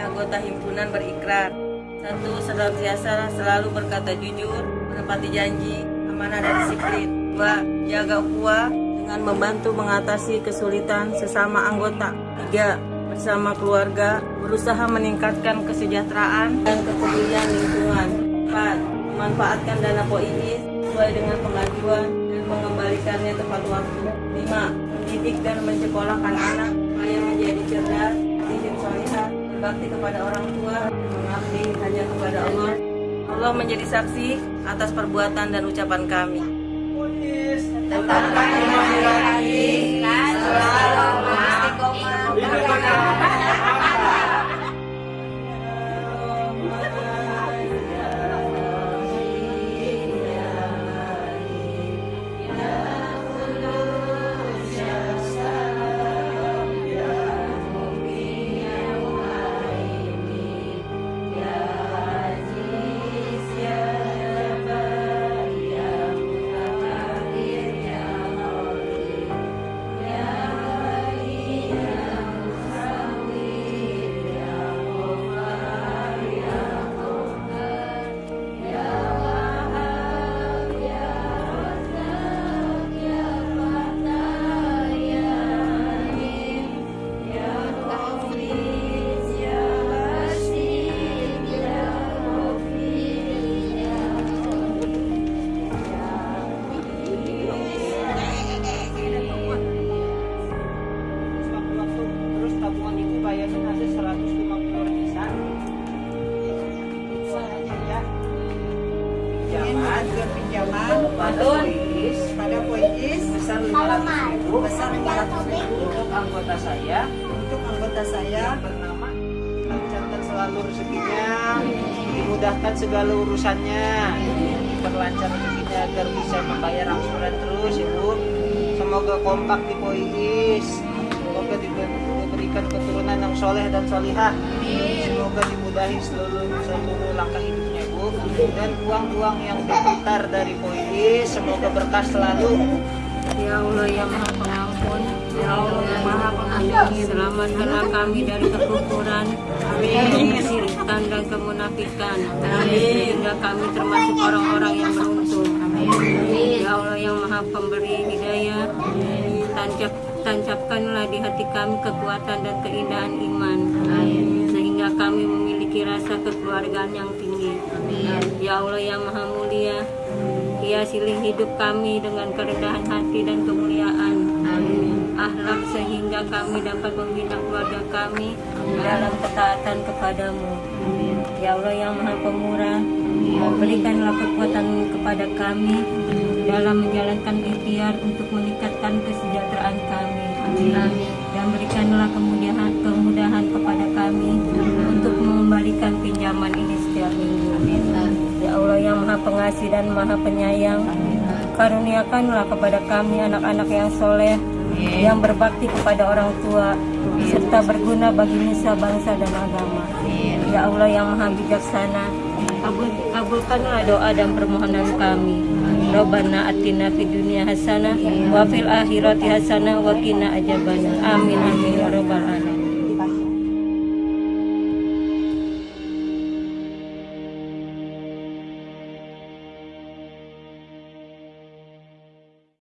anggota himpunan berikrar satu senantiasa selalu berkata jujur, menepati janji, amanah dan disiplin. Dua, jaga ukhuwah dengan membantu mengatasi kesulitan sesama anggota. Tiga, bersama keluarga berusaha meningkatkan kesejahteraan dan kepedulian lingkungan. Empat, memanfaatkan dana POIIS sesuai dengan pengajuan dan mengembalikannya tepat waktu. Lima, mendidik dan mencekolahkan anak supaya menjadi cerdas, disiplin berbakti kepada orang tua, mengabdi hanya kepada Allah. Allah menjadi saksi atas perbuatan dan ucapan kami. tetapkan pinjaman juga pinjaman pada Poijis besar 500 ribu. besar 500 ribu. Untuk anggota saya. Untuk anggota saya. Bernama. Lancarkan selalu rezekinya dimudahkan segala urusannya. Diperlancar rezekinya agar bisa membayar angsuran terus ibu. Semoga kompak di Pois semoga diber- diberikan keturunan yang soleh dan solihah. Semoga dimudahi seluruh seluruh langkah hidupnya bu dan uang-uang yang berputar dari Pois semoga berkah selalu. Ya Allah yang Maha Pengampun, Ya Allah yang Maha Pengampun, selamatkanlah kami dari kekufuran, kesyirikan dan kemunafikan, sehingga kami termasuk orang-orang yang beruntung. Ya Allah yang Maha Pemberi Hidayah, tancap tancapkanlah di hati kami kekuatan dan keindahan iman, sehingga kami memiliki rasa kekeluargaan yang tinggi. Ya Allah yang Maha Mulia, hiasilah hidup kami dengan kerendahan hati dan kemuliaan. Akhlak sehingga kami dapat membina keluarga kami dalam ketaatan kepadamu. Ya Allah yang Maha Pemurah, berikanlah kekuatan kepada kami dalam menjalankan ikhtiar untuk meningkatkan kesejahteraan kami. Dan berikanlah kemudahan Pengasih dan Maha Penyayang, karuniakanlah kepada kami anak-anak yang soleh, yang berbakti kepada orang tua, serta berguna bagi nusa bangsa dan agama. Ya Allah yang Maha Bijaksana, kabul, kabulkanlah doa dan permohonan kami. Rabbana atina fid dunya hasanah wa fil akhirati hasanah wa qina. Amin amin ya rabbal alamin.